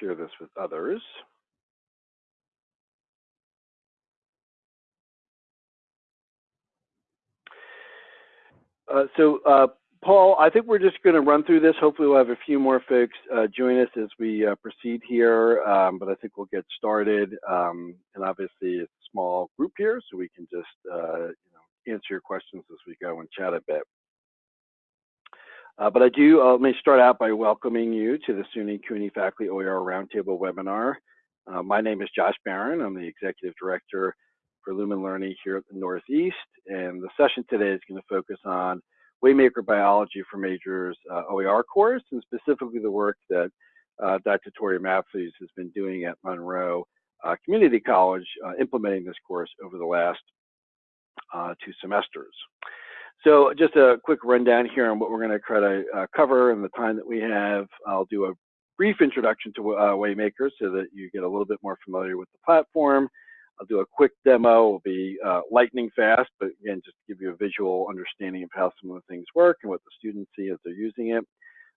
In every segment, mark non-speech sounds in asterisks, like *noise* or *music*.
share this with others. Uh, so, uh, Paul, I think we're just going to run through this. Hopefully, we'll have a few more folks uh, join us as we uh, proceed here, um, but I think we'll get started. Um, and obviously, it's a small group here, so we can just uh, you know, answer your questions as we go and chat a bit. Uh, but I do, uh, let me start out by welcoming you to the SUNY CUNY Faculty OER Roundtable webinar. Uh, my name is Josh Baron. I'm the Executive Director for Lumen Learning here at the Northeast. And the session today is going to focus on Waymaker Biology for Majors uh, OER course, and specifically the work that uh, Dr. Tori Matthews has been doing at Monroe uh, Community College, implementing this course over the last two semesters. So just a quick rundown here on what we're going to try to uh, cover in the time that we have. I'll do a brief introduction to uh, Waymaker so that you get a little bit more familiar with the platform. I'll do a quick demo. It'll be uh, lightning fast, but again, just to give you a visual understanding of how some of the things work and what the students see as they're using it.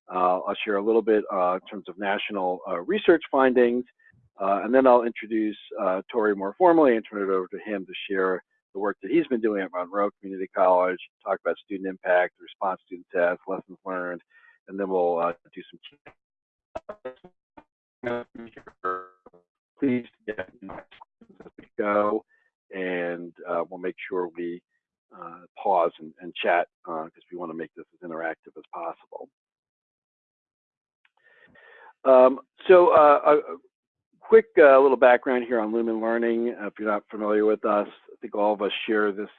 Uh, I'll share a little bit uh, in terms of national uh, research findings, and then I'll introduce Tori more formally and turn it over to him to share the work that he's been doing at Monroe Community College, talk about student impact, response students have, lessons learned, and then we'll uh, do some please get as we go, and uh, we'll make sure we uh, pause and, and chat because uh, we want to make this as interactive as possible. Um, so uh, a quick uh, little background here on Lumen Learning. if you're not familiar with us, I think all of us share this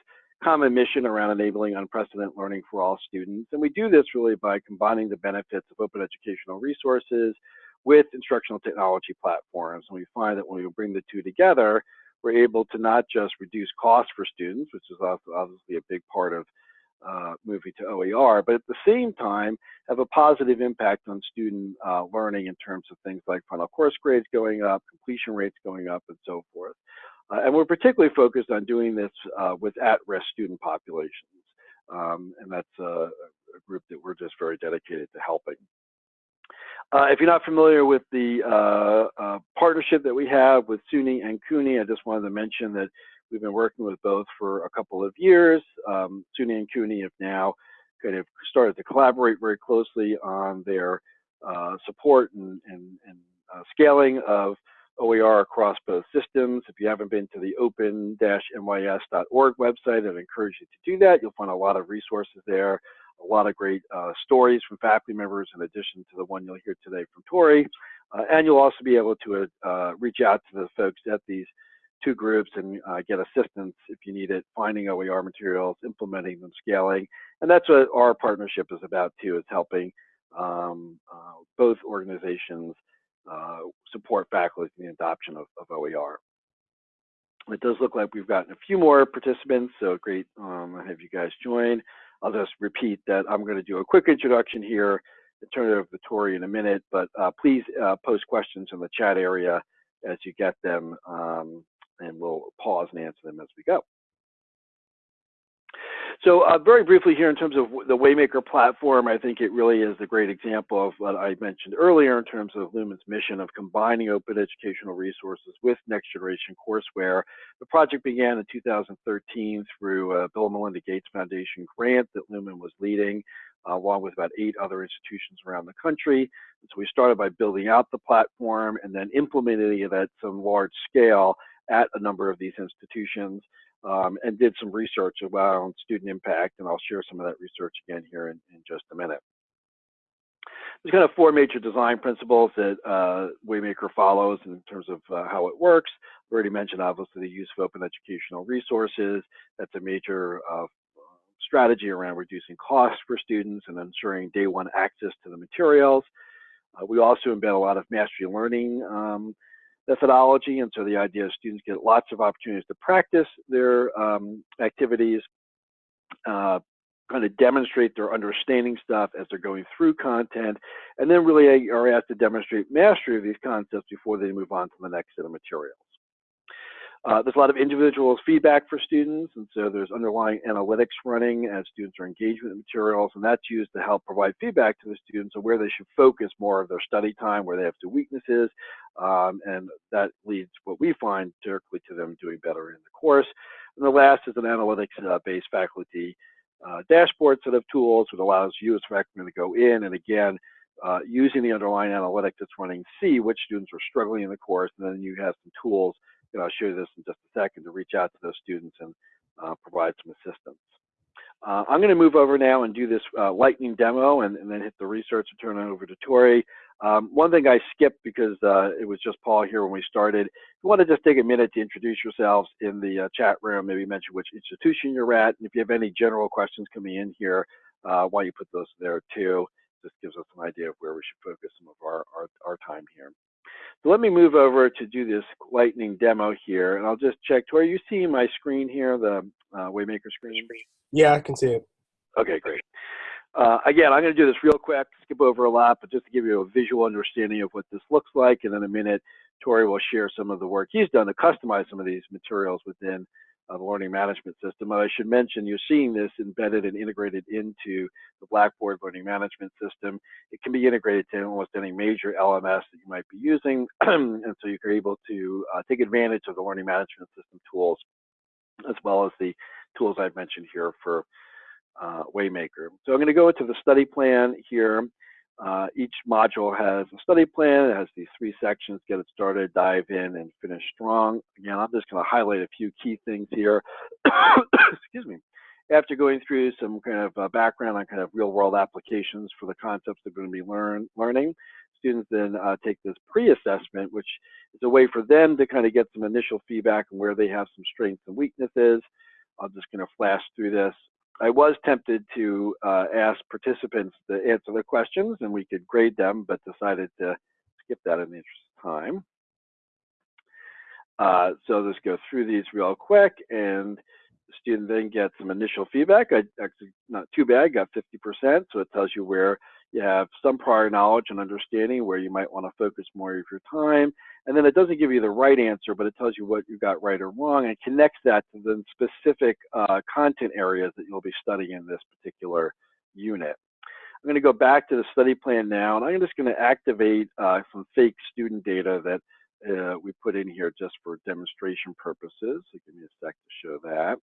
common mission around enabling unprecedented learning for all students. And we do this really by combining the benefits of open educational resources with instructional technology platforms. And we find that when we bring the two together, we're able to not just reduce costs for students, which is obviously a big part of uh, moving to OER, but at the same time have a positive impact on student uh, learning in terms of things like final course grades going up, completion rates going up, and so forth. Uh, and we're particularly focused on doing this uh, with at-risk student populations. Um, and that's a, a, group that we're just very dedicated to helping. Uh, if you're not familiar with the uh, partnership that we have with SUNY and CUNY, I just wanted to mention that we've been working with both for a couple of years. Um, SUNY and CUNY have now kind of started to collaborate very closely on their uh, support and, and, and scaling of OER across both systems. If you haven't been to the open-nys.org website, I'd encourage you to do that. You'll find a lot of resources there, a lot of great uh, stories from faculty members in addition to the one you'll hear today from Tori. Uh, and you'll also be able to uh, reach out to the folks at these two groups and uh, get assistance if you need it, finding OER materials, implementing them, scaling. And that's what our partnership is about too, is helping um, uh, both organizations uh, support faculty in the adoption of, of, OER. It does look like we've gotten a few more participants, so great um, have you guys join. I'll just repeat that I'm going to do a quick introduction here and turn it over to Tori in a minute, but uh, please uh, post questions in the chat area as you get them, um, and we'll pause and answer them as we go. So uh, very briefly here in terms of the Waymaker platform, I think it really is a great example of what I mentioned earlier in terms of Lumen's mission of combining open educational resources with next generation courseware. The project began in 2013 through a Bill and Melinda Gates Foundation grant that Lumen was leading uh, along with about eight other institutions around the country. And so we started by building out the platform and then implementing it at some large scale at a number of these institutions um, and did some research around student impact, and I'll share some of that research again here in, in just a minute. There's kind of four major design principles that uh, Waymaker follows in terms of uh, how it works. I've already mentioned, obviously, the use of open educational resources. That's a major uh, strategy around reducing costs for students and ensuring day one access to the materials. Uh, we also embed a lot of mastery learning um, methodology. And so the idea is students get lots of opportunities to practice their um, activities, uh, kind of demonstrate their understanding stuff as they're going through content, and then really are asked to demonstrate mastery of these concepts before they move on to the next set of materials. Uh, there's a lot of individual feedback for students, and so there's underlying analytics running as students are engaged with materials, and that's used to help provide feedback to the students on where they should focus more of their study time, where they have some weaknesses, um, and that leads what we find directly to them doing better in the course. And the last is an analytics-based uh, faculty uh, dashboard set of tools that allows you as faculty to go in and again, uh, using the underlying analytics that's running, see which students are struggling in the course, and then you have some tools, and I'll show you this in just a second, to reach out to those students and uh, provide some assistance. Uh, I'm going to move over now and do this uh, lightning demo and, and, then hit the research and turn it over to Tori. Um, one thing I skipped because uh, it was just Paul here when we started. If you want to just take a minute to introduce yourselves in the uh, chat room, maybe mention which institution you're at, and if you have any general questions coming in here, uh, why you put those there too. This gives us an idea of where we should focus some of our, our, our time here. So let me move over to do this lightning demo here, and I'll just check. Tori, you see my screen here, the uh, Waymaker screen? Yeah, I can see it. Okay, great. Uh, again, I'm going to do this real quick, skip over a lot, but just to give you a visual understanding of what this looks like. And in a minute, Tori will share some of the work he's done to customize some of these materials within uh, learning management system. And I should mention, you're seeing this embedded and integrated into the Blackboard learning management system. It can be integrated to almost any major LMS that you might be using. *clears throat* and so you're able to uh, take advantage of the learning management system tools, as well as the tools I've mentioned here for uh, Waymaker. So I'm going to go into the study plan here. Uh, each module has a study plan. It has these three sections, get it started, dive in, and finish strong. Again, I'm just going to highlight a few key things here. *coughs* Excuse me. After going through some kind of uh, background on kind of real world applications for the concepts they're going to be learn, learning, students then uh, take this pre-assessment, which is a way for them to kind of get some initial feedback on where they have some strengths and weaknesses. I'm just going to flash through this. I was tempted to uh, ask participants to answer the questions and we could grade them, but decided to skip that in the interest of time. Uh, so let's go through these real quick and the student then gets some initial feedback. I actually not too bad, got 50%, so it tells you where you have some prior knowledge and understanding where you might want to focus more of your time. And then it doesn't give you the right answer, but it tells you what you got right or wrong and connects that to the specific uh, content areas that you'll be studying in this particular unit. I'm going to go back to the study plan now, and I'm just going to activate uh, some fake student data that uh, we put in here just for demonstration purposes. So give me a sec to show that.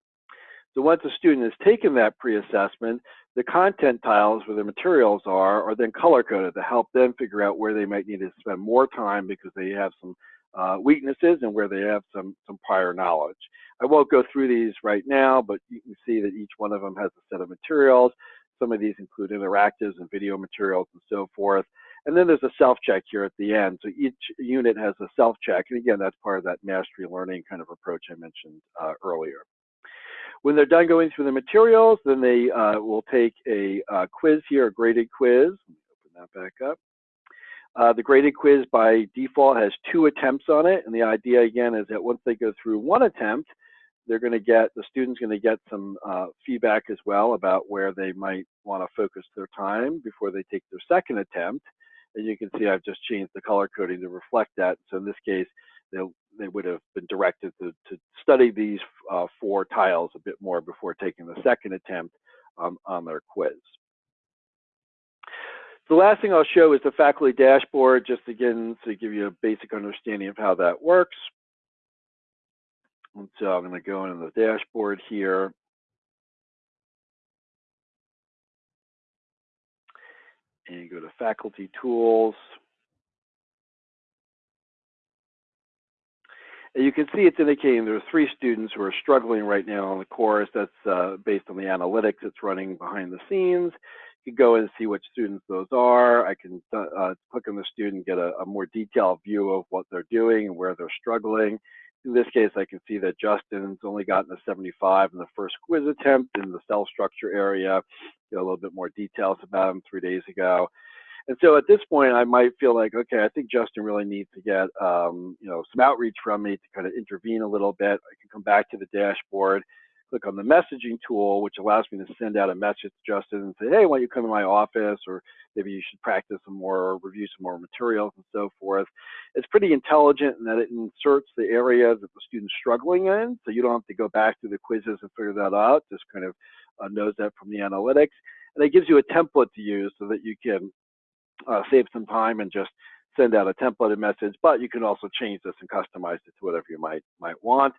So once a student has taken that pre-assessment, the content tiles where the materials are are then color-coded to help them figure out where they might need to spend more time because they have some uh, weaknesses and where they have some, some prior knowledge. I won't go through these right now, but you can see that each one of them has a set of materials. Some of these include interactives and video materials and so forth. And then there's a self-check here at the end. So each unit has a self-check. And again, that's part of that mastery learning kind of approach I mentioned uh, earlier. When they're done going through the materials, then they uh, will take a uh, quiz here, a graded quiz. Open that back up. Uh, the graded quiz by default has two attempts on it, and the idea again is that once they go through one attempt, they're going to get the student's going to get some uh, feedback as well about where they might want to focus their time before they take their second attempt. And you can see I've just changed the color coding to reflect that. So in this case, they'll they would have been directed to, to study these uh, four tiles a bit more before taking the second attempt um, on their quiz. The last thing I'll show is the faculty dashboard, just again to give you a basic understanding of how that works. And so I'm going to go into the dashboard here. And go to faculty tools. And you can see it's indicating there are three students who are struggling right now on the course. That's uh, based on the analytics that's running behind the scenes. You can go and see which students those are. I can uh, uh, click on the student, get a, a, more detailed view of what they're doing and where they're struggling. In this case, I can see that Justin's only gotten a 75 in the first quiz attempt in the cell structure area. Get a little bit more details about him three days ago. And so at this point, I might feel like, okay, I think Justin really needs to get, um, you know, some outreach from me to kind of intervene a little bit. I can come back to the dashboard, click on the messaging tool, which allows me to send out a message to Justin and say, hey, why don't you come to my office? Or maybe you should practice some more or review some more materials and so forth. It's pretty intelligent in that it inserts the areas that the student's struggling in, so you don't have to go back through the quizzes and figure that out, just kind of uh, knows that from the analytics. And it gives you a template to use so that you can uh, save some time and just send out a templated message, but you can also change this and customize it to whatever you might might want.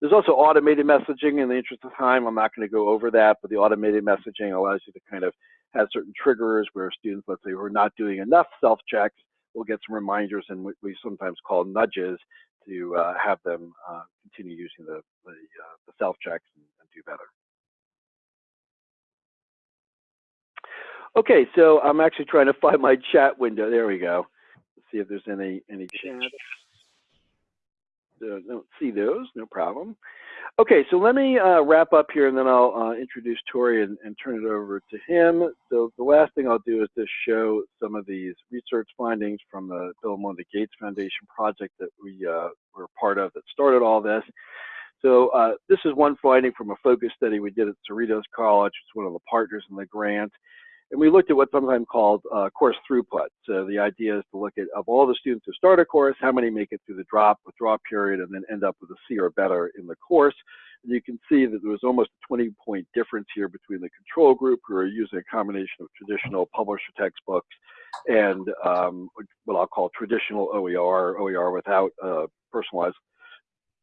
There's also automated messaging in the interest of time. I'm not going to go over that, but the automated messaging allows you to kind of have certain triggers where students, let's say, who are not doing enough self-checks, will get some reminders and what we sometimes call nudges to uh, have them uh, continue using the, the, uh, the self-checks and, and do better. Okay, so I'm actually trying to find my chat window. There we go. Let's see if there's any any chats. Uh, don't see those, no problem. Okay, so let me uh, wrap up here and then I'll uh, introduce Tori and, and, turn it over to him. So the last thing I'll do is just show some of these research findings from the Bill and Melinda Gates Foundation project that we uh, were part of that started all this. So uh, this is one finding from a focus study we did at Cerritos College, It's one of the partners in the grant. And we looked at what's sometimes called uh, course throughput. So the idea is to look at, of all the students who start a course, how many make it through the drop, withdraw period, and then end up with a C or better in the course. And you can see that there was almost a 20 point difference here between the control group who are using a combination of traditional publisher textbooks and um, what I'll call traditional OER, OER without uh, personalized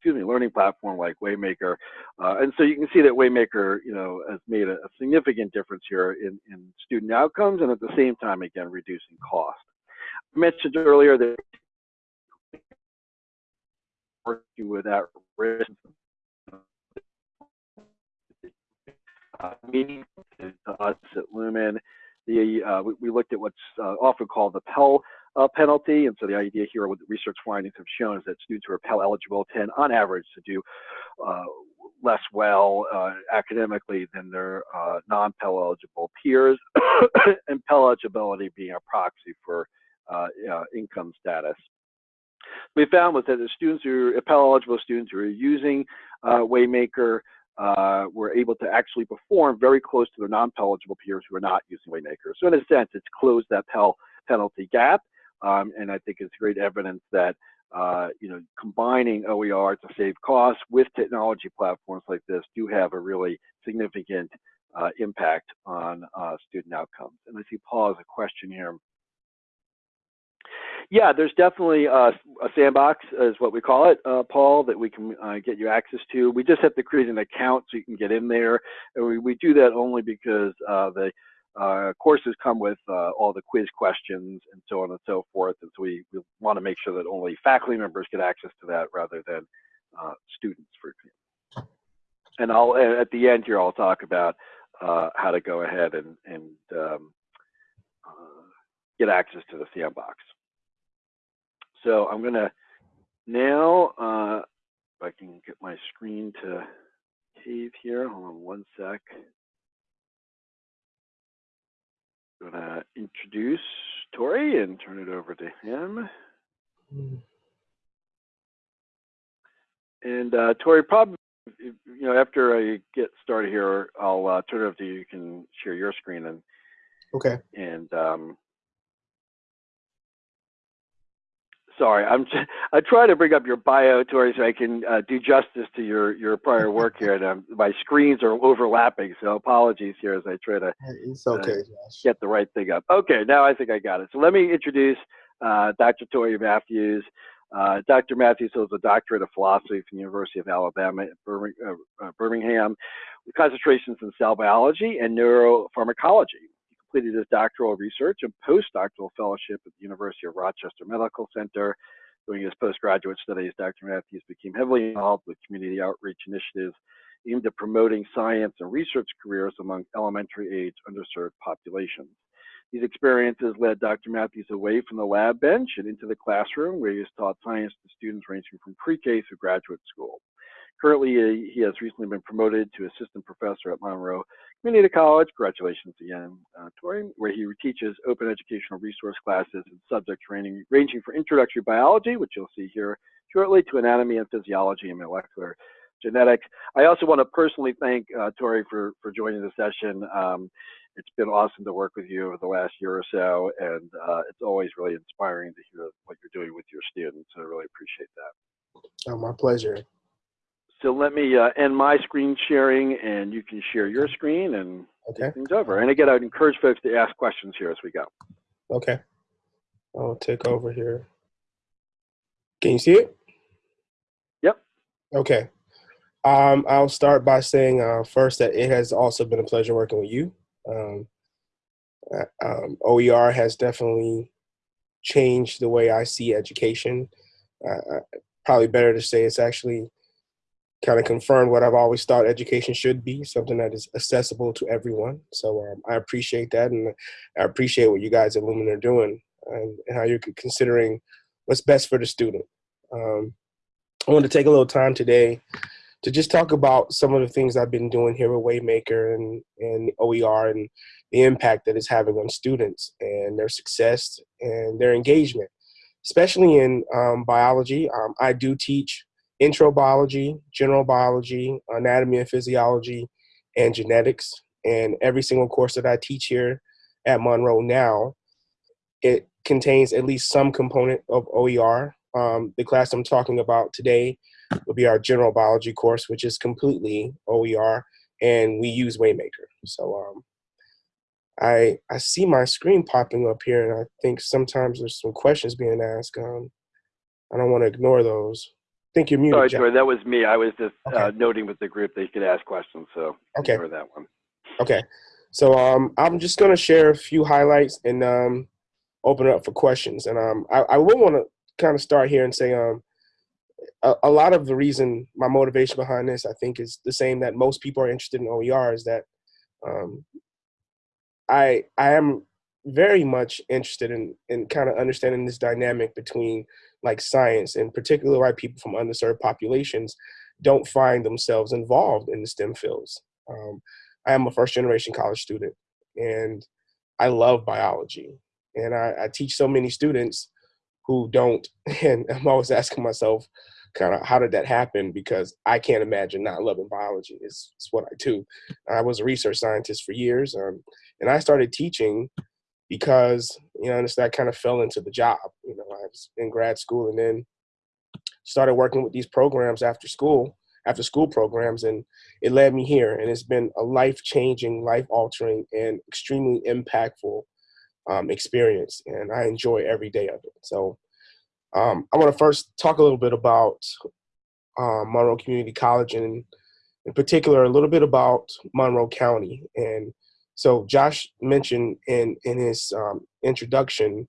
excuse me, learning platform like Waymaker. Uh, and so you can see that Waymaker, you know, has made a, a, significant difference here in, in student outcomes and at the same time, again, reducing cost. I mentioned earlier that working with at risk uh, meeting to us at Lumen. The, uh, we, we, looked at what's uh, often called the Pell uh, penalty. And so the idea here, what the research findings have shown is that students who are Pell eligible tend, on average, to do uh, less well uh, academically than their uh, non-Pell eligible peers, *coughs* and Pell eligibility being a proxy for income status. We found was that the students who are Pell eligible students who are using uh, Waymaker uh, were able to actually perform very close to their non-Pell eligible peers who are not using Waymaker. So in a sense, it's closed that Pell penalty gap. Um, and I think it's great evidence that uh, you know combining OER to save costs with technology platforms like this do have a really significant uh, impact on uh, student outcomes. And I see Paul has a question here. Yeah, there's definitely a, a sandbox, is what we call it, uh, Paul, that we can uh, get you access to. We just have to create an account so you can get in there. And we, we do that only because uh, the uh, courses come with uh, all the quiz questions and so on and so forth. And so we, we want to make sure that only faculty members get access to that rather than uh, students, for example. And I'll at the end here, I'll talk about uh, how to go ahead and, and um, uh, get access to the sandbox. So I'm going to now, uh, if I can get my screen to cave here, hold on one sec I'm going to introduce Tori and turn it over to him. And uh, Tori, probably, you know, after I get started here, I'll uh, turn it over to you. You can share your screen and okay. And um, sorry, I'm I try to bring up your bio, Tori, so I can uh, do justice to your your prior work here. And um, my screens are overlapping, so apologies here as I try to it's okay, uh, get the right thing up. Okay, now I think I got it. So let me introduce uh, Dr. Tori Matthews. Uh, Dr. Matthews holds a doctorate of philosophy from the University of Alabama at uh, Birmingham, with concentrations in cell biology and neuropharmacology completed his doctoral research and postdoctoral fellowship at the University of Rochester Medical Center. During his postgraduate studies, Dr. Matthews became heavily involved with community outreach initiatives aimed at promoting science and research careers among elementary age underserved populations. These experiences led Dr. Matthews away from the lab bench and into the classroom, where he has taught science to students ranging from pre-K through graduate school. Currently, he has recently been promoted to assistant professor at Monroe Community College. Congratulations again, uh, Tori, where he teaches open educational resource classes and subject training ranging from introductory biology, which you'll see here shortly, to anatomy and physiology and molecular genetics. I also want to personally thank uh, Tori for, for joining the session. Um, it's been awesome to work with you over the last year or so, and uh, it's always really inspiring to hear what you're doing with your students. I really appreciate that. Oh, my pleasure. So let me uh, end my screen sharing, and you can share your screen and okay. things over. And again, I'd encourage folks to ask questions here as we go. Okay. I'll take over here. Can you see it? Yep. Okay. Um, I'll start by saying uh, first that it has also been a pleasure working with you. Um, uh, um, OER has definitely changed the way I see education. Uh, probably better to say it's actually kind of confirmed what I've always thought education should be, something that is accessible to everyone. So um, I appreciate that, and I appreciate what you guys at Lumen are doing and, and how you're considering what's best for the student. Um, I want to take a little time today to just talk about some of the things I've been doing here with Waymaker and, and OER and the impact that it's having on students and their success and their engagement, especially in um, biology. Um, I do teach intro biology, general biology, anatomy and physiology, and genetics. And every single course that I teach here at Monroe now, it contains at least some component of OER. Um, the class I'm talking about today will be our general biology course, which is completely OER, and we use Waymaker. So um, I I see my screen popping up here, and I think sometimes there's some questions being asked. Um, I don't want to ignore those. Think you're muted. Sorry. Troy, that was me. I was just Okay. uh, noting with the group they could ask questions, so Okay. ignore that one. Okay, so um, I'm just gonna share a few highlights and um, open it up for questions. And um, I, I will want to kind of start here and say um, a, a lot of the reason my motivation behind this, I think, is the same that most people are interested in OER is that um, I I am very much interested in in kind of understanding this dynamic between like science and particularly why people from underserved populations don't find themselves involved in the STEM fields. Um, I am a first generation college student and I love biology. And I, I teach so many students who don't. *laughs* And I'm always asking myself, kind of, how did that happen? Because I can't imagine not loving biology. It's, it's what I do. I was a research scientist for years. Um, and I started teaching because, you know, I kind of fell into the job. You know, I was in grad school and then started working with these programs after school after school programs and it led me here and it's been a life changing life altering and extremely impactful um, experience and i enjoy every day of it so um, i want to first talk a little bit about um, monroe community college and in particular a little bit about monroe county and so josh mentioned in in his um, introduction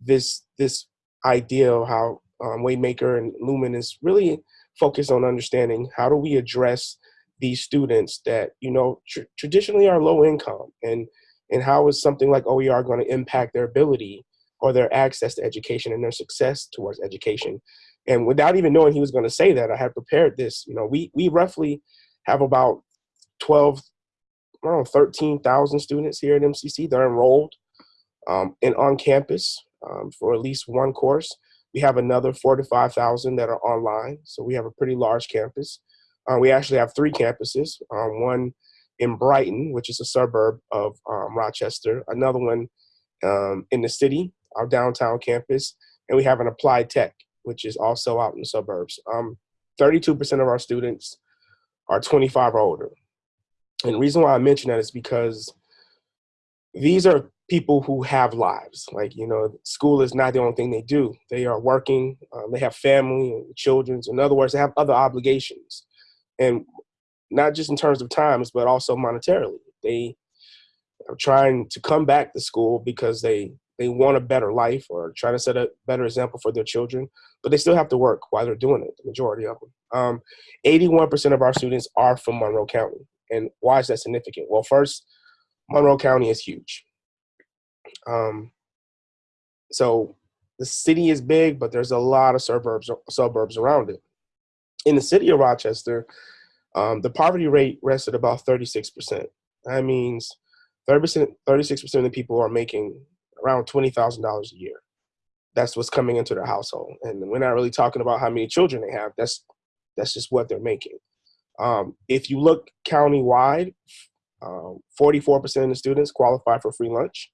this this idea of how um, waymaker and lumen is really focused on understanding how do we address these students that you know tr- traditionally are low income and and how is something like OER going to impact their ability or their access to education and their success towards education? And without even knowing he was going to say that I had prepared this you know we we roughly have about 12 Know 13,000 students here at MCC they're enrolled um, and on campus um, for at least one course we have another four to 5,000 that are online. So we have a pretty large campus. Uh, we actually have three campuses, um, one in Brighton, which is a suburb of um, Rochester, another one um, in the city, our downtown campus, and we have an applied tech, which is also out in the suburbs. 32% of our students are 25 or older. And the reason why I mention that is because these are people who have lives. Like, you know, school is not the only thing they do. They are working, um, they have family and children. In other words, they have other obligations. And not just in terms of times, but also monetarily. They are trying to come back to school because they, they want a better life or trying to set a better example for their children, but they still have to work while they're doing it, the majority of them. Um, 81% of our students are from Monroe County. And why is that significant? Well, first, Monroe County is huge. Um, so the city is big, but there's a lot of suburbs suburbs around it. In the city of Rochester, um, the poverty rate rests at about 36%. That means 30%, 36% of the people are making around $20,000 a year. That's what's coming into their household. And we're not really talking about how many children they have. That's, that's just what they're making. Um, if you look countywide, um, 44% of the students qualify for free lunch.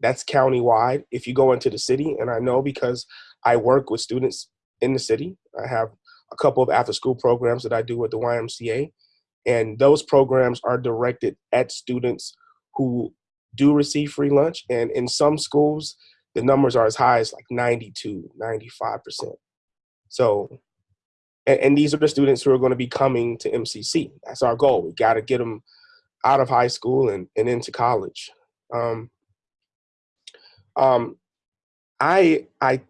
That's countywide. If you go into the city, and I know because I work with students in the city, I have a couple of after school programs that I do with the YMCA, and those programs are directed at students who do receive free lunch. And in some schools, the numbers are as high as like 92, 95%. So, and, and these are the students who are going to be coming to MCC. That's our goal. We got to get them out of high school and, and into college. Um, um, I I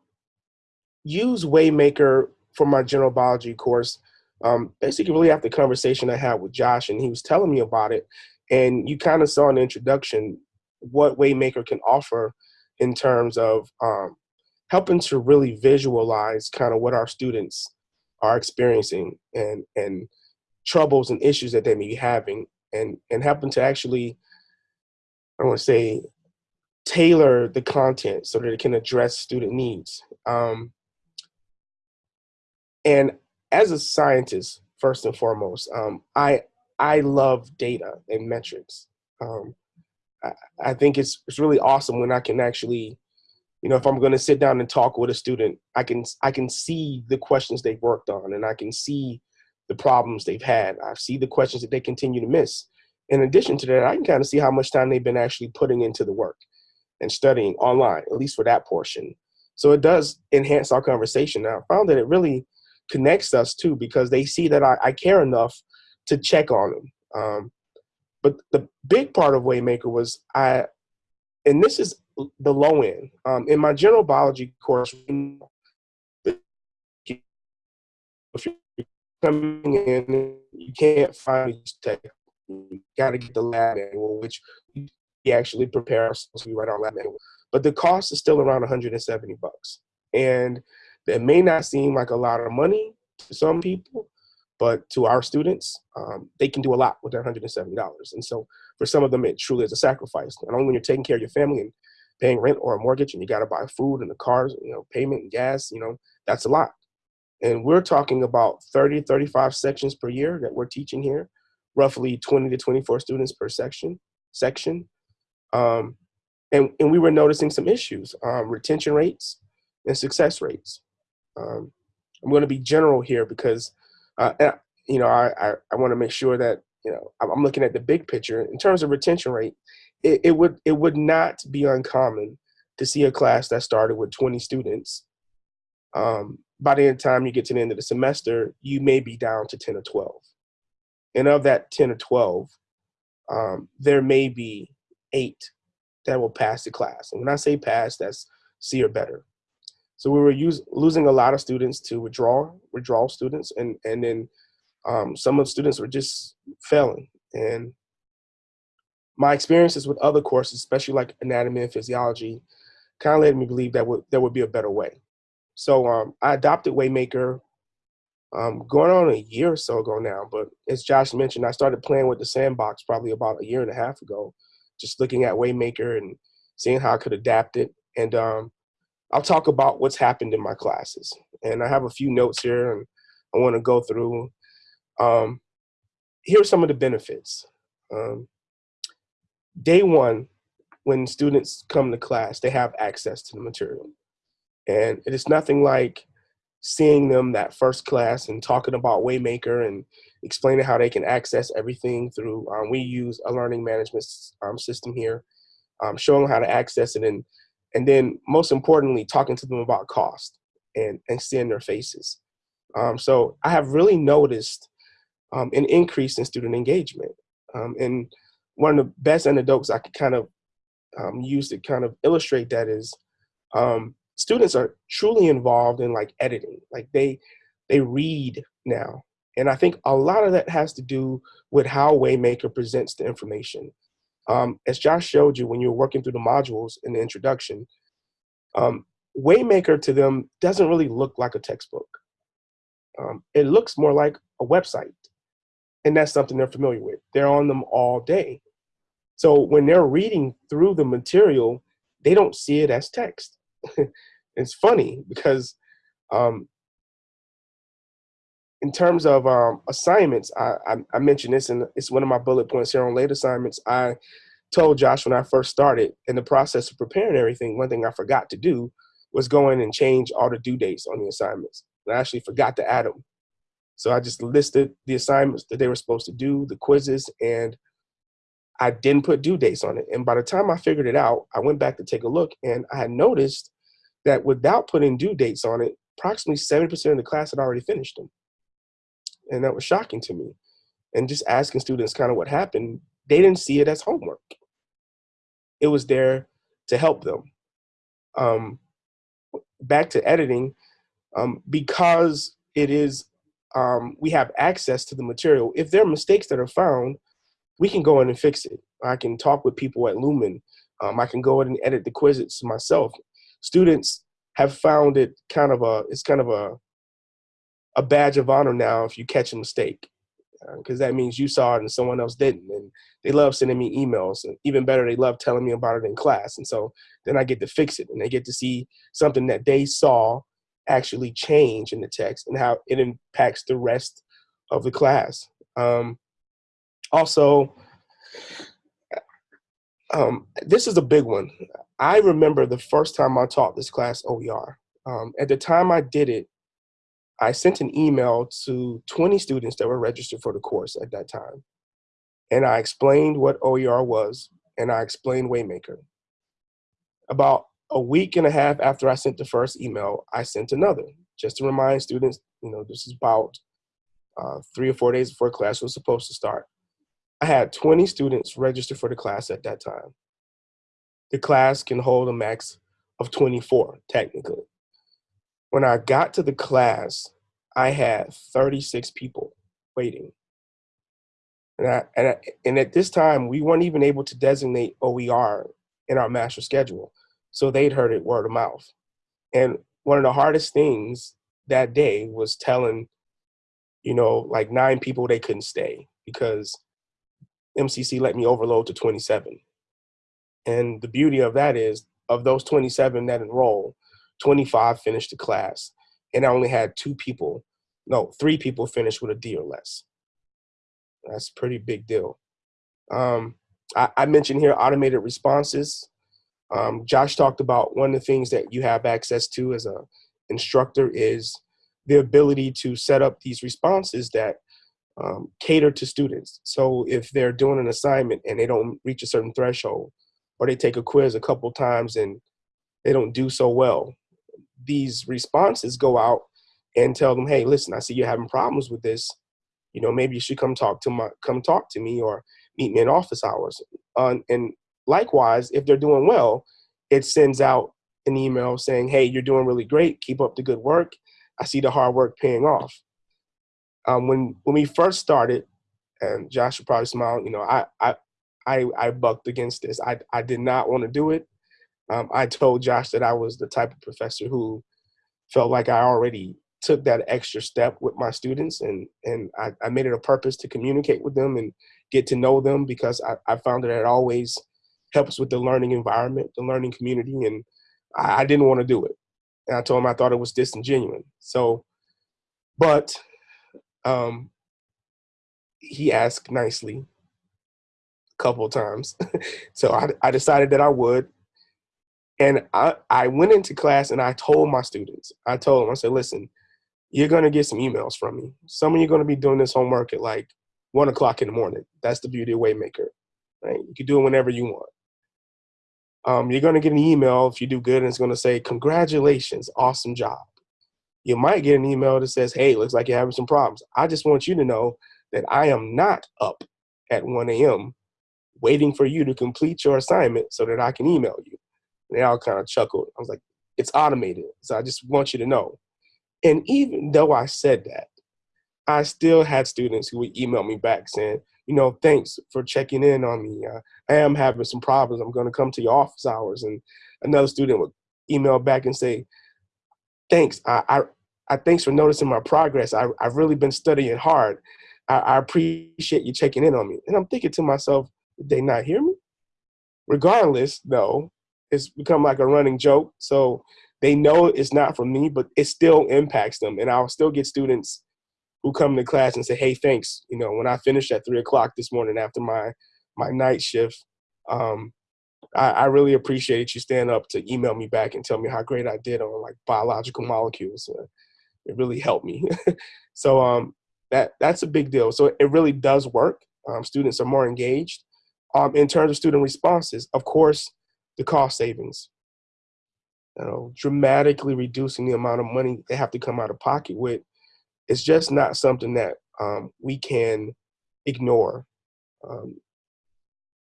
use Waymaker for my general biology course. Um, basically, really after the conversation I had with Josh, and he was telling me about it, and you kind of saw the introduction what Waymaker can offer in terms of um, helping to really visualize kind of what our students are experiencing and and troubles and issues that they may be having and and helping to actually I want to say tailor the content so that it can address student needs. Um, and as a scientist, first and foremost, um, I I love data and metrics. Um, I, I think it's it's really awesome when I can actually, you know, if I'm going to sit down and talk with a student, I can I can see the questions they've worked on, and I can see the problems they've had. I see the questions that they continue to miss. In addition to that, I can kind of see how much time they've been actually putting into the work and studying online, at least for that portion. So it does enhance our conversation. Now, I found that it really connects us too because they see that I, I care enough to check on them. Um, but the big part of Waymaker was I, and this is the low end. Um, in my general biology course, if you're coming in, you can't find tech. You got to get the lab manual, which we actually prepare ourselves. We write our lab manual, but the cost is still around 170 bucks, and that may not seem like a lot of money to some people, but to our students, um, they can do a lot with that $170. And so for some of them, it truly is a sacrifice. Not only when you're taking care of your family and paying rent or a mortgage and you got to buy food and the cars, you know, payment and gas, you know, that's a lot. And we're talking about 30, 35 sections per year that we're teaching here, roughly 20 to 24 students per section. section. Um, and, and we were noticing some issues, um, retention rates and success rates. Um, I'm going to be general here because uh, you know, I, I, I want to make sure that, you know, I'm looking at the big picture. In terms of retention rate, it, it would it would not be uncommon to see a class that started with 20 students. Um, by the end time you get to the end of the semester, you may be down to 10 or 12. And of that 10 or 12, um, there may be eight that will pass the class. And when I say pass, that's C or better. So we were use, losing a lot of students to withdraw, withdrawal students, and and then um, some of the students were just failing. And my experiences with other courses, especially like anatomy and physiology, kind of led me believe that would, there would be a better way. So um, I adopted Waymaker um, going on a year or so ago now. But as Josh mentioned, I started playing with the sandbox probably about a year and a half ago, just looking at Waymaker and seeing how I could adapt it. And um, I'll talk about what's happened in my classes. And I have a few notes here and I want to go through. Um, here are some of the benefits. Um, day one, when students come to class, they have access to the material. And it is nothing like seeing them that first class and talking about Waymaker and explaining how they can access everything through, um, we use a learning management um, system here, um, showing how to access it and and then most importantly, talking to them about cost and, and seeing their faces. Um, so I have really noticed um, an increase in student engagement. Um, and one of the best anecdotes I could kind of um, use to kind of illustrate that is um, students are truly involved in like editing. Like they, they read now. And I think a lot of that has to do with how Waymaker presents the information. Um, as Josh showed you when you were working through the modules in the introduction, um, Waymaker to them doesn't really look like a textbook. Um, it looks more like a website. And that's something they're familiar with. They're on them all day. So when they're reading through the material, they don't see it as text. *laughs* it's funny because um, in terms of um, assignments, I, I, I mentioned this, and it's one of my bullet points here on late assignments. I told Josh when I first started in the process of preparing everything, one thing I forgot to do was go in and change all the due dates on the assignments. I actually forgot to add them. So I just listed the assignments that they were supposed to do, the quizzes, and I didn't put due dates on it. And by the time I figured it out, I went back to take a look and I had noticed that without putting due dates on it, approximately 70% of the class had already finished them. And that was shocking to me. And just asking students kind of what happened, they didn't see it as homework. It was there to help them. Um, back to editing, um, because it is, um, we have access to the material. If there are mistakes that are found, we can go in and fix it. I can talk with people at Lumen. Um, I can go in and edit the quizzes myself. Students have found it kind of a, it's kind of a, a badge of honor now if you catch a mistake because uh, that means you saw it and someone else didn't. And they love sending me emails. And even better, they love telling me about it in class. And so then I get to fix it and they get to see something that they saw actually change in the text and how it impacts the rest of the class. Um, also, um, this is a big one. I remember the first time I taught this class OER. Um, at the time I did it, I sent an email to 20 students that were registered for the course at that time. And I explained what OER was, and I explained Waymaker. About a week and a half after I sent the first email, I sent another, just to remind students, you know, this is about uh, three or four days before class was supposed to start. I had 20 students registered for the class at that time. The class can hold a max of 24, technically. When I got to the class, I had 36 people waiting. And, I, and, I, and at this time, we weren't even able to designate OER in our master schedule. So they'd heard it word of mouth. And one of the hardest things that day was telling, you know, like nine people they couldn't stay because MCC let me overload to 27. And the beauty of that is, of those 27 that enroll, 25 finished the class. And I only had two people, no, three people finish with a D or less. That's a pretty big deal. Um, I, I, mentioned here automated responses. Um, Josh talked about one of the things that you have access to as a instructor is the ability to set up these responses that um, cater to students. So if they're doing an assignment and they don't reach a certain threshold, or they take a quiz a couple times and they don't do so well, these responses go out and tell them, hey, listen, I see you're having problems with this. You know, maybe you should come talk to my come talk to me or meet me in office hours. Uh, and likewise, if they're doing well, it sends out an email saying, hey, you're doing really great. Keep up the good work. I see the hard work paying off. Um, when when we first started, and Josh would probably smile, you know, I I I, I bucked against this. I I did not want to do it. Um, I told Josh that I was the type of professor who felt like I already took that extra step with my students and and I, I made it a purpose to communicate with them and get to know them because I, I found that it always helps with the learning environment, the learning community, and I, I didn't want to do it. And I told him I thought it was disingenuous. So, but um, he asked nicely a couple times. *laughs* so I, I decided that I would. And I, I went into class and I told my students, I told them, I said, listen, you're gonna get some emails from me. Some of you are gonna be doing this homework at like one o'clock in the morning. That's the beauty of Waymaker, right? You can do it whenever you want. Um, you're gonna get an email if you do good and it's gonna say, congratulations, awesome job. You might get an email that says, hey, looks like you're having some problems. I just want you to know that I am not up at 1 a.m. waiting for you to complete your assignment so that I can email you. And they all kind of chuckled. I was like, it's automated. So I just want you to know. And even though I said that, I still had students who would email me back saying, you know, thanks for checking in on me. Uh, I am having some problems. I'm going to come to your office hours. And another student would email back and say, thanks. I, I, I thanks for noticing my progress. I, I've really been studying hard. I, I appreciate you checking in on me. And I'm thinking to myself, did they not hear me? Regardless, though, it's become like a running joke. So they know it's not from me, but it still impacts them. And I'll still get students who come to class and say, "Hey, thanks." You know, when I finished at three o'clock this morning after my my night shift, um, I, I, really appreciate you stand up to email me back and tell me how great I did on like biological molecules. Uh, it really helped me. *laughs* so um, that that's a big deal. So it really does work. Um, students are more engaged. Um, in terms of student responses, of course, the cost savings. You know, dramatically reducing the amount of money they have to come out of pocket with. It's just not something that um, we can ignore. Um,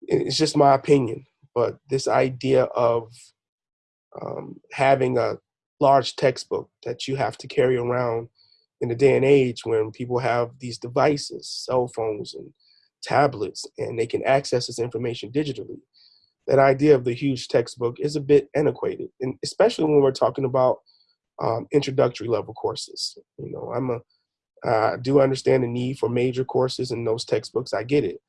it's just my opinion, but this idea of um, having a large textbook that you have to carry around in the day and age when people have these devices, cell phones and tablets, and they can access this information digitally. That idea of the huge textbook is a bit antiquated, and especially when we're talking about um, introductory level courses. You know, I'm a I do understand the need for major courses in those textbooks. I get it.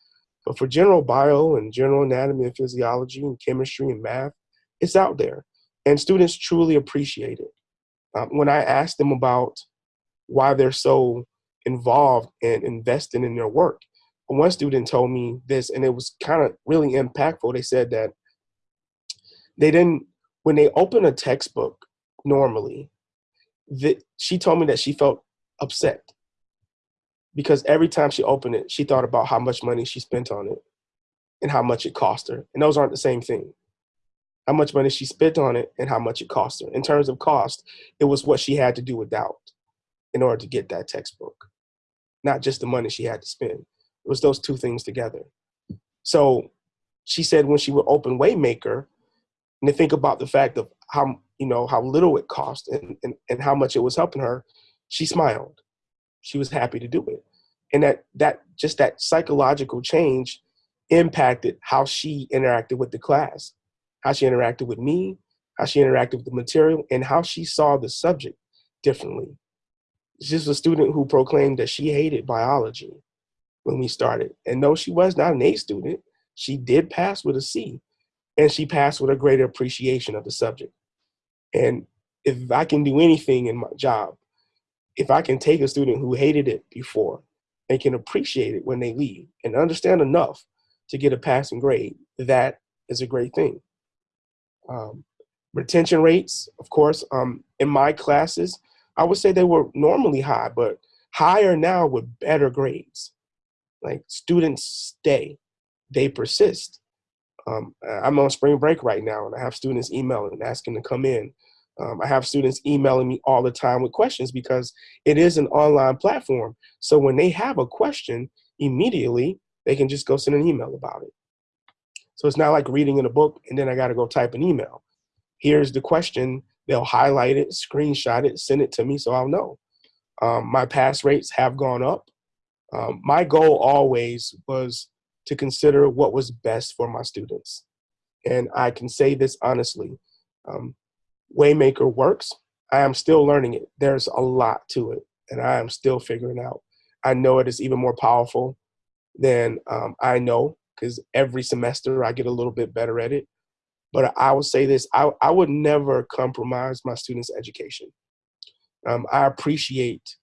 But for general bio and general anatomy and physiology and chemistry and math, it's out there. And students truly appreciate it. Um, when I ask them about why they're so involved and invested in their work, one student told me this, and it was kind of really impactful. They said that they didn't, when they open a textbook normally, that she told me that she felt upset because every time she opened it, she thought about how much money she spent on it and how much it cost her. And those aren't the same thing. How much money she spent on it and how much it cost her. In terms of cost, it was what she had to do without in order to get that textbook, not just the money she had to spend. It was those two things together. So she said when she would open Waymaker, and to think about the fact of how you know how little it cost and, and, and how much it was helping her, she smiled. She was happy to do it. And that that just that psychological change impacted how she interacted with the class, how she interacted with me, how she interacted with the material, and how she saw the subject differently. She's a student who proclaimed that she hated biology when we started. And though she was not an A student, she did pass with a C and she passed with a greater appreciation of the subject. And if I can do anything in my job, if I can take a student who hated it before and can appreciate it when they leave and understand enough to get a passing grade, that is a great thing. Um, retention rates, of course, um, in my classes, I would say they were normally high, but higher now with better grades. Like students stay, they persist. Um, I'm on spring break right now, and I have students emailing and asking to come in. Um, I have students emailing me all the time with questions because it is an online platform. So when they have a question, immediately they can just go send an email about it. So it's not like reading in a book and then I got to go type an email. Here's the question. They'll highlight it, screenshot it, send it to me so I'll know. Um, my pass rates have gone up. Um, my goal always was to consider what was best for my students. And I can say this honestly, um, Waymaker works. I am still learning it. There's a lot to it and I am still figuring out. I know it is even more powerful than um, I know because every semester I get a little bit better at it. But I would say this, I, I would never compromise my students' education. Um, I appreciate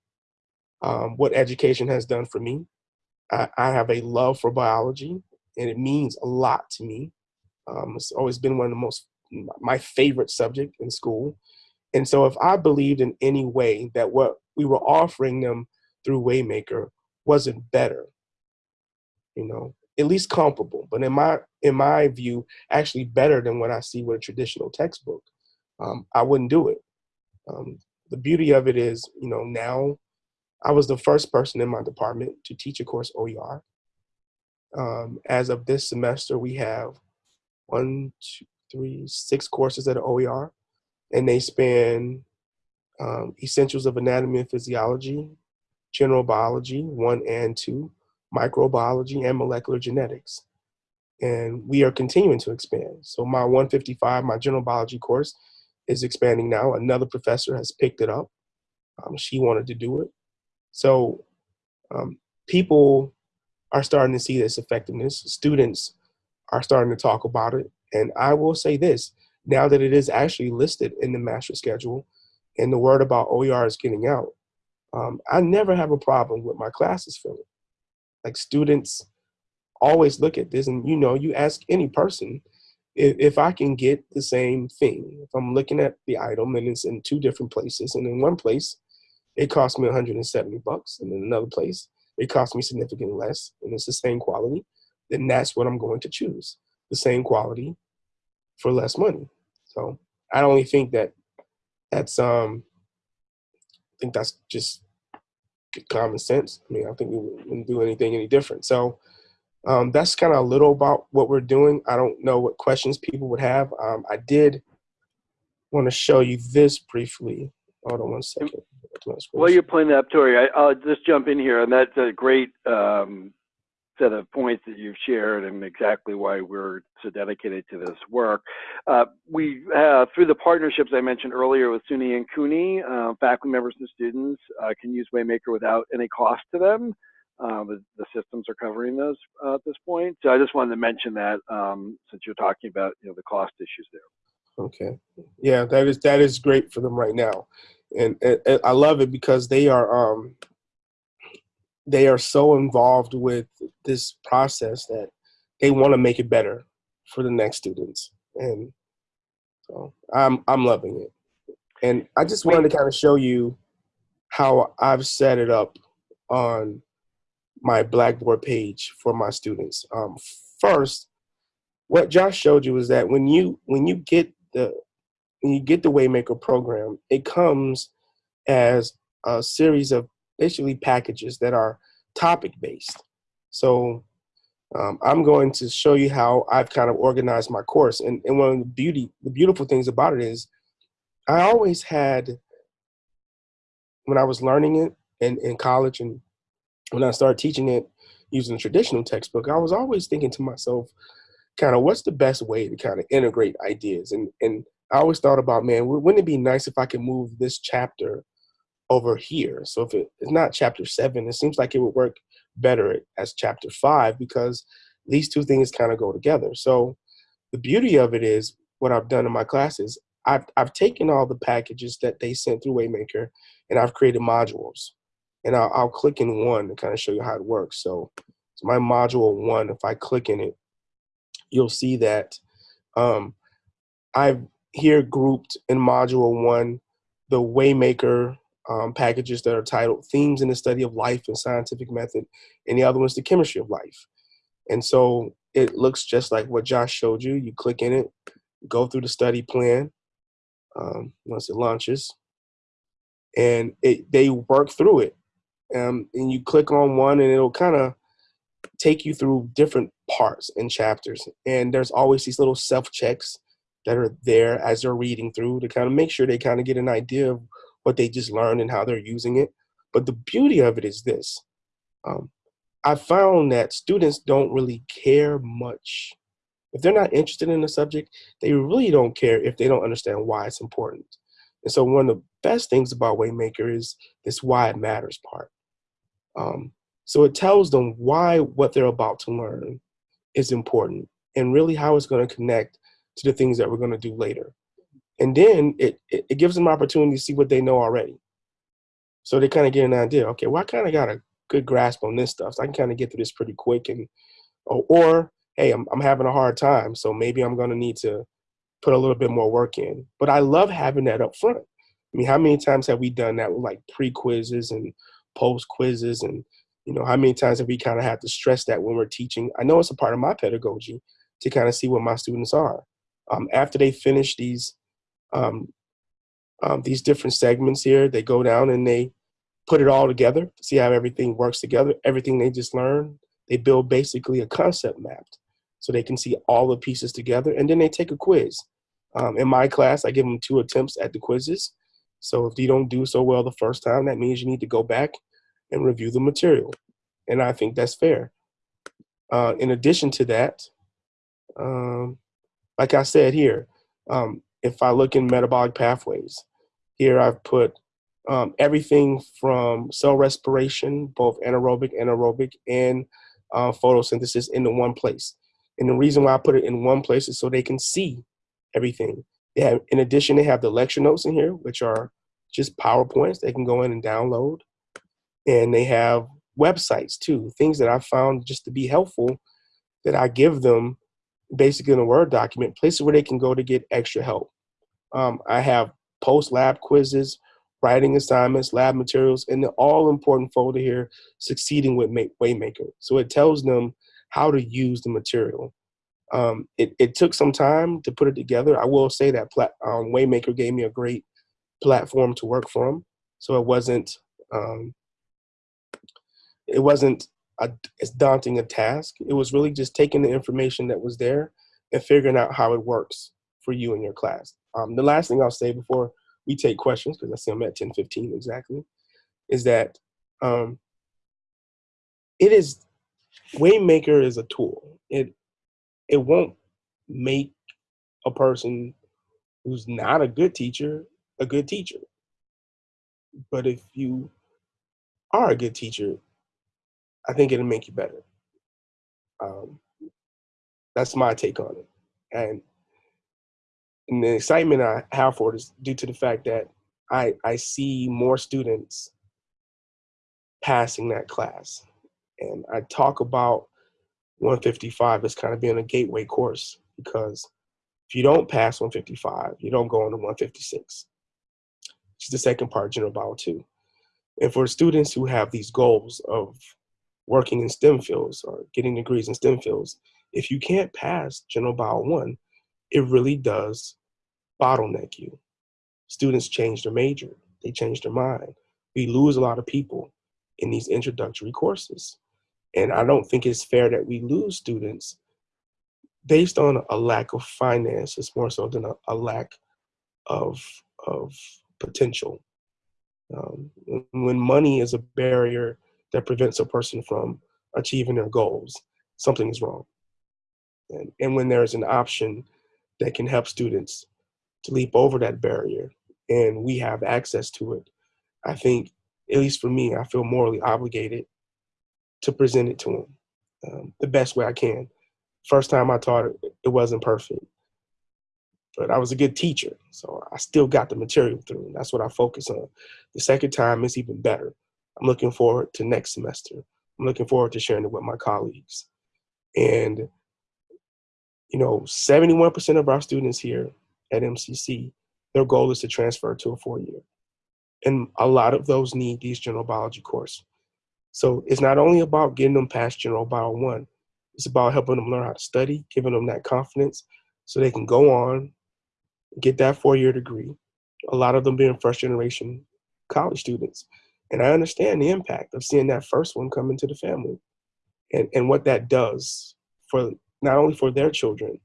um, what education has done for me. I, I, have a love for biology, and it means a lot to me. Um, it's always been one of the most my favorite subject in school. And so if I believed in any way that what we were offering them through Waymaker wasn't better, you know, at least comparable, but in my in my view, actually better than what I see with a traditional textbook, um, I wouldn't do it. Um, the beauty of it is, you know, now I was the first person in my department to teach a course OER. Um, as of this semester, we have one, two, three, six courses at OER, and they span um, Essentials of Anatomy and Physiology, General Biology, one and two, Microbiology, and Molecular Genetics. And we are continuing to expand. So my 155, my General Biology course, is expanding now. Another professor has picked it up. Um, she wanted to do it. So um, people are starting to see this effectiveness. Students are starting to talk about it. And I will say this, now that it is actually listed in the master schedule and the word about OER is getting out, um, I never have a problem with my classes filling. Like students always look at this, and you know, you ask any person if, if I can get the same thing. If I'm looking at the item and it's in two different places, and in one place it costs me 170 bucks, and in another place it costs me significantly less, and it's the same quality, then that's what I'm going to choose. The same quality for less money. So I only think that that's um I think that's just common sense. I mean, I think we wouldn't do anything any different. So um, that's kind of a little about what we're doing. I don't know what questions people would have. Um, I did want to show you this briefly. Hold on one second. Well, you're playing that Tori, I, I'll just jump in here, and that's a great um, set of points that you've shared and exactly why we're so dedicated to this work. Uh, we, uh, through the partnerships I mentioned earlier with SUNY and CUNY, uh, faculty members and students uh, can use Waymaker without any cost to them. Uh, the, the, systems are covering those uh, at this point. So I just wanted to mention that um, since you're talking about you know the cost issues there. Okay, yeah, that is that is great for them right now, and, and, and I love it because they are um, they are so involved with this process that they want to make it better for the next students, and so I'm I'm loving it. And I just wanted to kind of show you how I've set it up on my Blackboard page for my students. Um, first, what Josh showed you is that when you when you get the when you get the Waymaker program, it comes as a series of basically packages that are topic based. So um, I'm going to show you how I've kind of organized my course. And, and one of the beauty, the beautiful things about it is I always had, when I was learning it in, in college and when I started teaching it using a traditional textbook, I was always thinking to myself, kind of what's the best way to kind of integrate ideas? And, and I always thought about, man, wouldn't it be nice if I could move this chapter over here? So if it, it's not chapter seven, it seems like it would work better as chapter five because these two things kind of go together. So the beauty of it is what I've done in my classes, I've, I've taken all the packages that they sent through Waymaker and I've created modules and I'll, I'll click in one to kind of show you how it works. So it's my module one. If I click in it, you'll see that um, I've here grouped in module one the Waymaker um, packages that are titled Themes in the Study of Life and Scientific Method, and the other one's the Chemistry of Life. And so it looks just like what Josh showed you. You click in it, go through the study plan um, once it launches, and it, they work through it um, and you click on one and it'll kind of take you through different parts and chapters. And there's always these little self checks that are there as they're reading through to kind of make sure they kind of get an idea of what they just learned and how they're using it. But the beauty of it is this. Um, I found that students don't really care much. If they're not interested in the subject, they really don't care if they don't understand why it's important. And so one of the best things about Waymaker is this why it matters part. Um, so it tells them why what they're about to learn is important and really how it's going to connect to the things that we're going to do later. And then it, it, it gives them opportunity to see what they know already. So they kind of get an idea, okay, well, I kind of got a good grasp on this stuff. So I can kind of get through this pretty quick. And or, or hey, I'm, I'm having a hard time. So maybe I'm going to need to put a little bit more work in. But I love having that up front. I mean, how many times have we done that with like pre-quizzes and post quizzes and you know how many times have we kind of had to stress that when we're teaching i know it's a part of my pedagogy to kind of see what my students are um, after they finish these um, um, these different segments here they go down and they put it all together see how everything works together everything they just learned they build basically a concept map so they can see all the pieces together and then they take a quiz um, in my class i give them two attempts at the quizzes so if you don't do so well the first time, that means you need to go back and review the material. And I think that's fair. Uh, in addition to that, um, like I said here, um, if I look in metabolic pathways, here I've put um, everything from cell respiration, both anaerobic, anaerobic, and uh, photosynthesis into one place. And the reason why I put it in one place is so they can see everything. They have, in addition, they have the lecture notes in here, which are just PowerPoints they can go in and download. and they have websites too, things that I found just to be helpful that I give them basically in a Word document, places where they can go to get extra help. Um, I have post lab quizzes, writing assignments, lab materials, and the all important folder here, succeeding with Waymaker. So it tells them how to use the material. Um, it, it took some time to put it together. I will say that plat- um, Waymaker gave me a great platform to work from. So it wasn't um, it wasn't a, as daunting a task. It was really just taking the information that was there and figuring out how it works for you and your class. Um, the last thing I'll say before we take questions, because I see I'm at 10:15 exactly, is that um, it is Waymaker is a tool. It it won't make a person who's not a good teacher a good teacher. But if you are a good teacher, I think it'll make you better. Um, that's my take on it. And, and the excitement I have for it is due to the fact that I, I see more students passing that class. And I talk about 155 as kind of being a gateway course because if you don't pass 155, you don't go into 156 which is the second part, General Bio 2. And for students who have these goals of working in STEM fields or getting degrees in STEM fields, if you can't pass General Bio 1, it really does bottleneck you. Students change their major, they change their mind. We lose a lot of people in these introductory courses. And I don't think it's fair that we lose students based on a lack of finance. It's more so than a, a lack of, of potential. Um, when money is a barrier that prevents a person from achieving their goals, something is wrong. And, and when there's an option that can help students to leap over that barrier and we have access to it, I think, at least for me, I feel morally obligated to present it to them um, the best way I can. First time I taught it, it wasn't perfect but I was a good teacher. So I still got the material through. And that's what I focus on. The second time is even better. I'm looking forward to next semester. I'm looking forward to sharing it with my colleagues. And, you know, 71% of our students here at MCC, their goal is to transfer to a four year. And a lot of those need these general biology course. So it's not only about getting them past general bio one, it's about helping them learn how to study, giving them that confidence so they can go on get that four year degree, a lot of them being first generation college students. And I understand the impact of seeing that first one come into the family and, and what that does for not only for their children,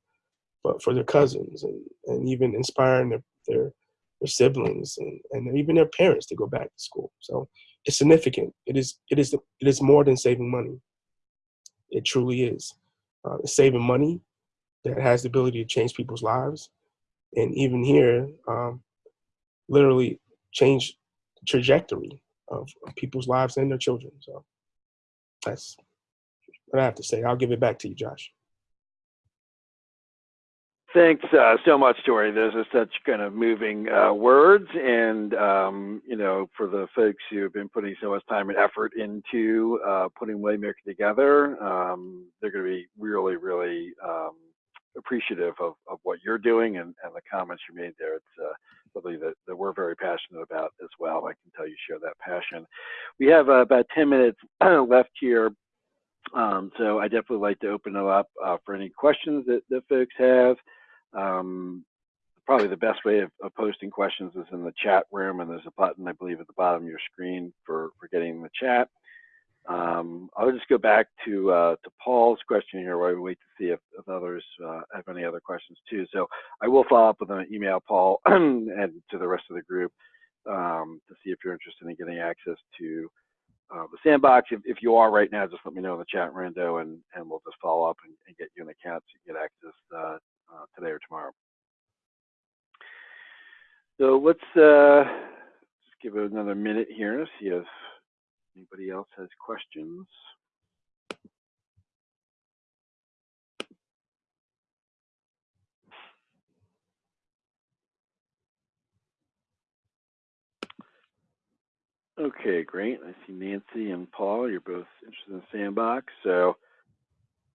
but for their cousins and, and even inspiring their, their, their siblings and, and even their parents to go back to school. So it's significant. It is, it is, it is more than saving money. It truly is. Uh, saving money that has the ability to change people's lives and even here, um, literally change the trajectory of, of, people's lives and their children. So that's what I have to say. I'll give it back to you, Josh. Thanks uh, so much, Tori. Those are such kind of moving uh, words, and um, you know, for the folks who have been putting so much time and effort into uh, putting Waymaker together, um, they're going to be really, really um, appreciative of, of what you're doing and, and the comments you made there. It's uh, something that, that we're very passionate about as well. I can tell you share that passion. We have uh, about 10 minutes *clears throat* left here. Um, so I definitely like to open it up uh, for any questions that, that folks have. Um, probably the best way of, of, posting questions is in the chat room, and there's a button, I believe, at the bottom of your screen for, for getting the chat. Um, I'll just go back to uh, to Paul's question here while we wait to see if, if others uh, have any other questions too. So I will follow up with an email, Paul, *clears throat* and to the rest of the group um, to see if you're interested in getting access to uh, the sandbox. If, if you are right now, just let me know in the chat, Rando, and, and we'll just follow up and, and get you an account to get access uh, today or tomorrow. So let's uh, just give it another minute here to see if Anybody else has questions? Okay, great. I see Nancy and Paul. You're both interested in Sandbox. So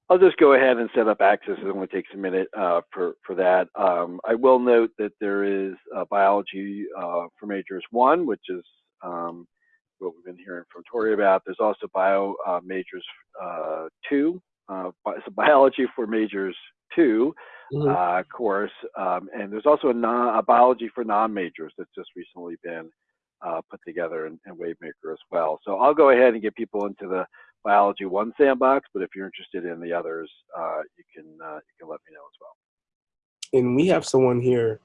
I'll just go ahead and set up access. It only takes a minute uh, for, for that. Um, I will note that there is uh, biology uh, for majors one, which is um, what we've been hearing from Tori about. There's also bio uh, majors uh, two, uh, so biology for majors two Mhm. uh, course, um, and there's also a, non, a biology for non-majors that's just recently been uh, put together in, in Waymaker as well. So I'll go ahead and get people into the biology one sandbox, but if you're interested in the others, uh, you can uh, you can let me know as well. And we have someone here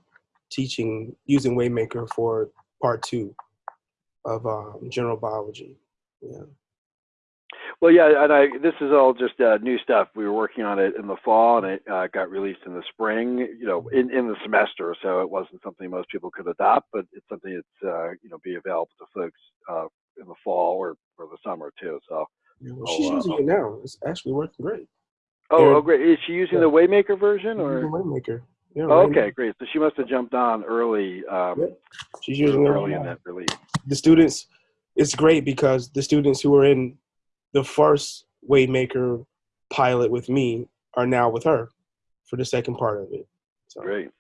teaching using Waymaker for part two of um, general biology. Yeah. Well, yeah, and I this is all just uh, new stuff. We were working on it in the fall, and it uh, got released in the spring. You know, in, in the semester, so it wasn't something most people could adopt, but it's something that's uh, you know be available to folks uh, in the fall or, or the summer too. So, Well, Oh, she's using it now. It's actually working great. oh, oh great. Is she using Yeah. the Waymaker version or? Waymaker. Yeah, Oh, Waymaker. okay, great. So she must have jumped on early, um, Yep. She's using it early in that release. the students it's great because the students who were in the first waymaker pilot with me are now with her for the second part of it so Great.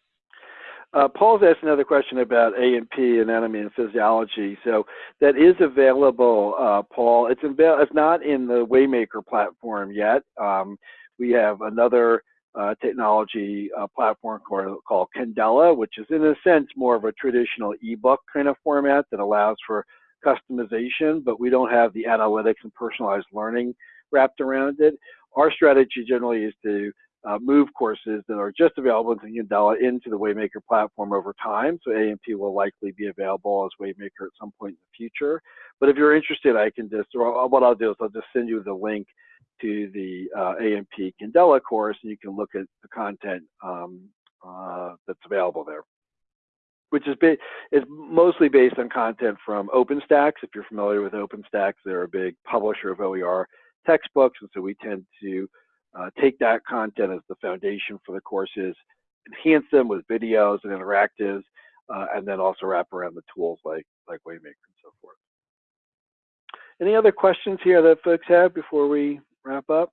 Uh, Paul's asked another question about A&P, anatomy and physiology. So that is available, uh, Paul. It's, avail- it's not in the Waymaker platform yet. Um, we have another uh, technology uh, platform called, called Candela, which is in a sense more of a traditional ebook kind of format that allows for customization, but we don't have the analytics and personalized learning wrapped around it. Our strategy generally is to uh, move courses that are just available in Candela into the Waymaker platform over time. So A&P will likely be available as Waymaker at some point in the future. But if you're interested, I can just, or what I'll do is I'll just send you the link to the uh, A&P Candela course, and you can look at the content um, uh, that's available there. Which is, is mostly based on content from OpenStax. If you're familiar with OpenStax, they're a big publisher of OER textbooks, and so we tend to uh, take that content as the foundation for the courses, enhance them with videos and interactives, uh, and then also wrap around the tools like like Waymaker and so forth. Any other questions here that folks have before we wrap up?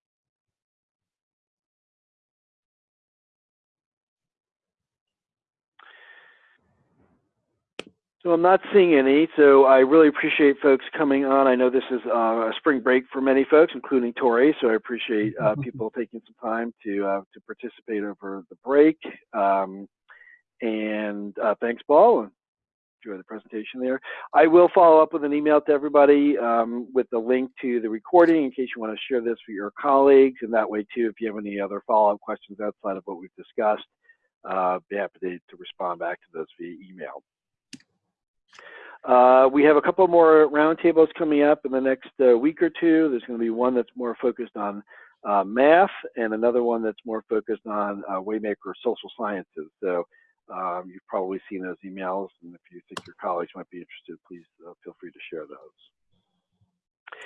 So I'm not seeing any, so I really appreciate folks coming on. I know this is uh, a spring break for many folks, including Tori, so I appreciate uh, *laughs* people taking some time to uh, to participate over the break. Um, and uh, thanks, Paul. and Enjoy the presentation there. I will follow up with an email to everybody um, with the link to the recording in case you want to share this with your colleagues. And that way, too, if you have any other follow-up questions outside of what we've discussed, uh, be happy to, to respond back to those via email. Uh, we have a couple more roundtables coming up in the next uh, week or two. There's going to be one that's more focused on uh, math and another one that's more focused on uh, Waymaker social sciences. So um, you've probably seen those emails, and if you think your colleagues might be interested, please uh, feel free to share those.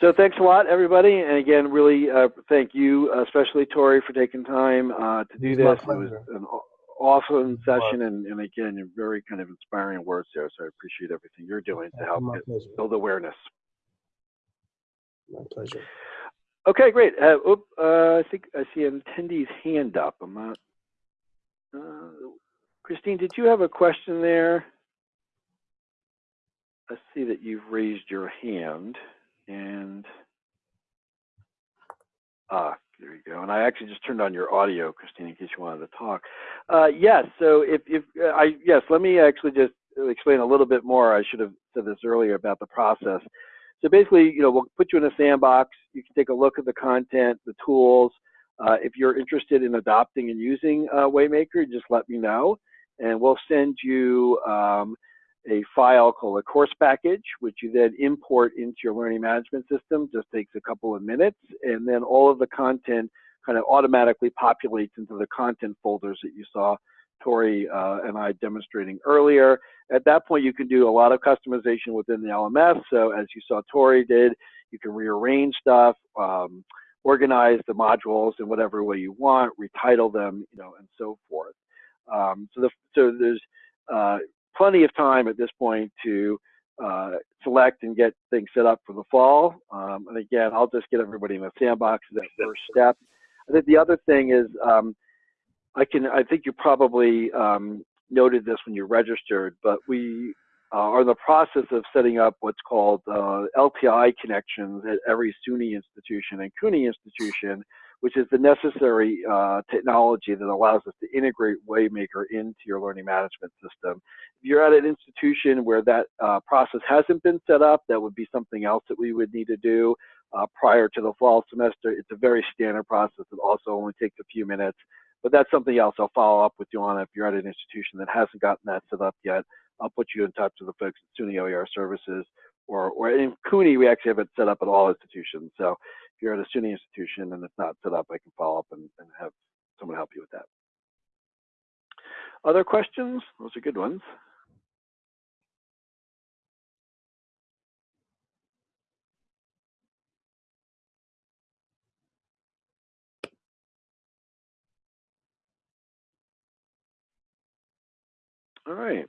So thanks a lot, everybody, and again, really uh, thank you, especially Tori, for taking time uh, to do this. It was an awesome session, and, and again, you're very kind of inspiring words there. So I appreciate everything you're doing to help my get, pleasure build awareness. my pleasure Okay, great. Uh, oop, uh, I think I see an attendee's hand up. I'm not. Uh, Christine, did you have a question there? I see that you've raised your hand, and ah, there you go. And I actually just turned on your audio, Christine, in case you wanted to talk. Uh, yes. So if if uh, I yes, let me actually just explain a little bit more. I should have said this earlier about the process. So basically, you know, we'll put you in a sandbox. You can take a look at the content, the tools. Uh, if you're interested in adopting and using uh, Waymaker, just let me know, and we'll send you um, a file called a course package, which you then import into your learning management system. Just takes a couple of minutes, and then all of the content kind of automatically populates into the content folders that you saw Tori uh, and I demonstrating earlier. At that point, you can do a lot of customization within the LMS. So as you saw Tori did, you can rearrange stuff, um, organize the modules in whatever way you want, retitle them, you know, and so forth. Um, so, the, so there's uh, plenty of time at this point to uh, select and get things set up for the fall. Um, and again, I'll just get everybody in the sandbox as that first step. I think the other thing is, um, I can, I think you probably um, noted this when you registered, but we uh, are in the process of setting up what's called uh, LTI connections at every SUNY institution and CUNY institution, which is the necessary uh, technology that allows us to integrate Waymaker into your learning management system. If you're at an institution where that uh, process hasn't been set up, that would be something else that we would need to do uh, prior to the fall semester. It's a very standard process. It also only takes a few minutes, but that's something else I'll follow up with you on if you're at an institution that hasn't gotten that set up yet. I'll put you in touch with the folks at SUNY OER Services, or, or in CUNY, we actually have it set up at all institutions. So if you're at a SUNY institution and it's not set up, I can follow up and, and have someone help you with that. Other questions? Those are good ones. All right.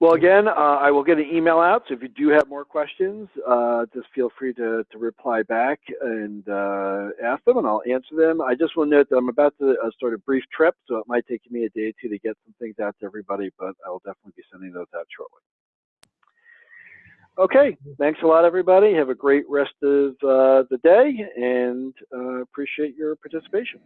Well, again, uh, I will get an email out. So if you do have more questions, uh, just feel free to, to reply back and uh, ask them, and I'll answer them. I just want to note that I'm about to uh, start a brief trip, so it might take me a day or two to get some things out to everybody, but I will definitely be sending those out shortly. Okay, thanks a lot, everybody. Have a great rest of uh, the day, and uh, appreciate your participation.